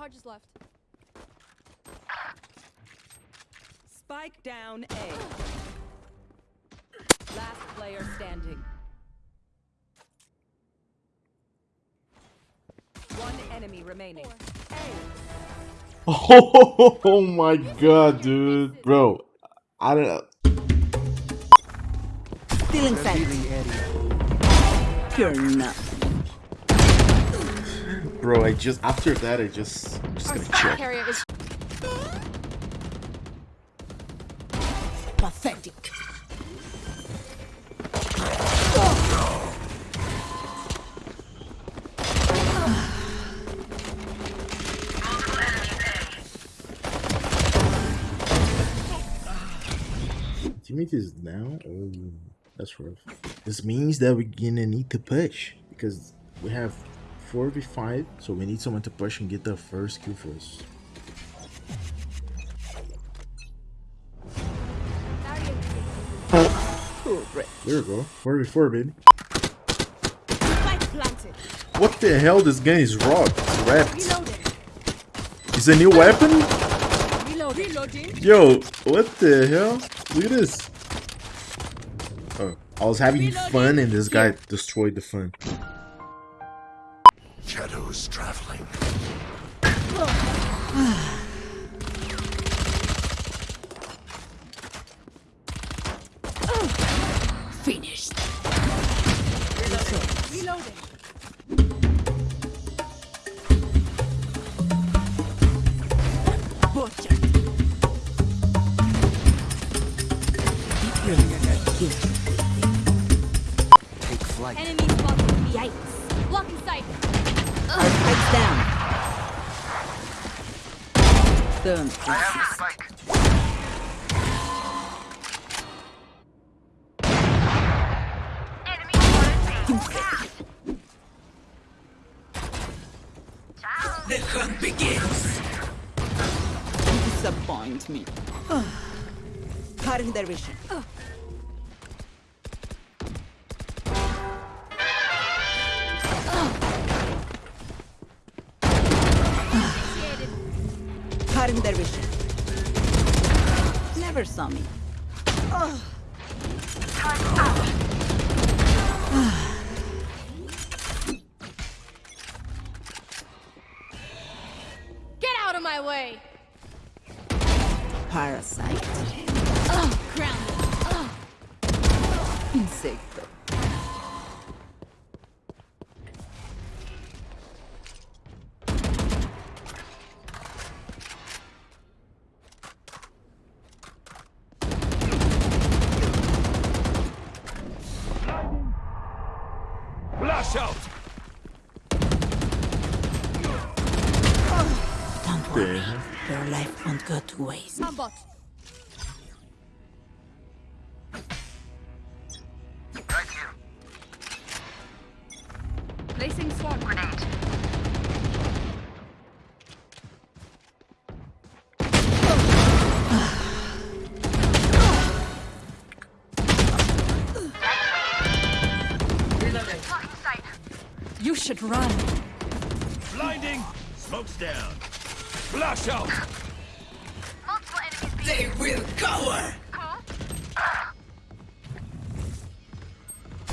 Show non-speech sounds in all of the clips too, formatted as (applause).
charges left. Spike down A. Last player standing. One enemy remaining. (laughs) Oh my god, dude. Bro, I don't know. Stealing sight. You're not. Bro, I just, after that, I just, I'm just Our gonna check. carrier is Pathetic. Teammate is down? Oh, that's rough. This means that we're gonna need to push because we have 4v5, so we need someone to push and get the first kill for us. There we go. 4v4, baby. What the hell? This gun is rock. It's wrapped. A new weapon? Yo, what the hell? Look at this. Oh, I was having fun and this guy destroyed the fun. Shadows traveling. Finished. Reloading. Butcher. You're not here. Take flight. Enemy spotted. Yikes. Blocking sight. Our spike's down. Don't resist. The hunt begins. You disappoint me. (sighs) Cutting their vision. Oh. Cutting their vision. Never saw me. Get out of my way. Parasite. Flash out! Don't worry. Your life won't go to waste. I'm bot. Right here. Placing swarm grenade. You should run. Blinding! Smoke's down. Flash out! Multiple enemies They will cover.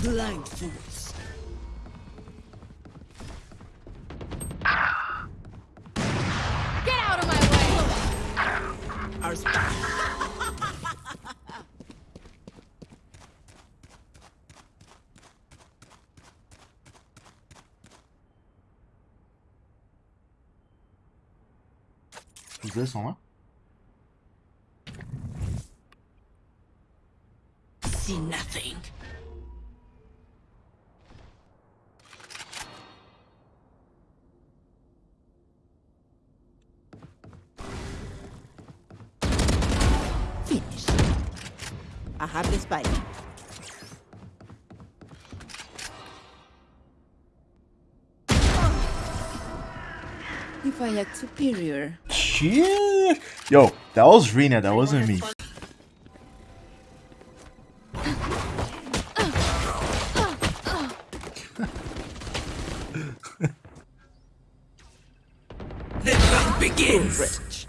Blind Is this on? See nothing. Finish. I have the spike. If I act superior, Shit. Yo, that was Reyna. That wasn't me. (laughs) the Rich. Enemy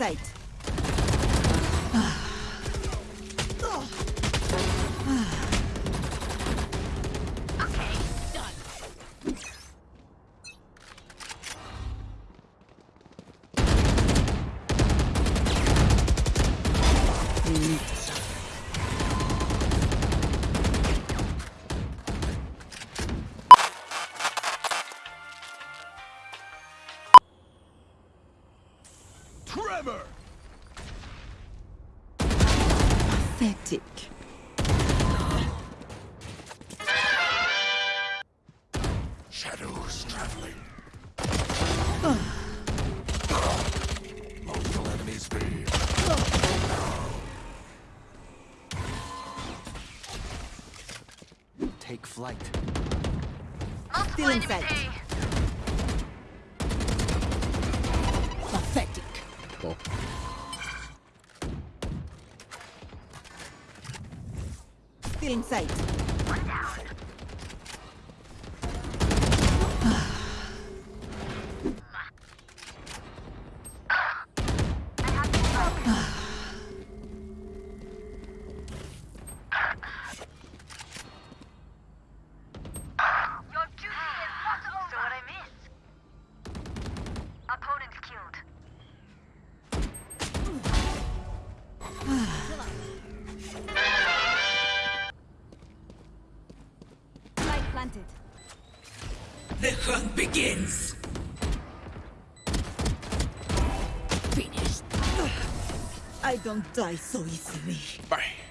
it. Still Pathetic. Shadows traveling. Multiple enemies B. Take flight. Multiple Still in enemies sight. Still in sight. Planted. The hunt begins. Finished. I don't die so easily. Bang!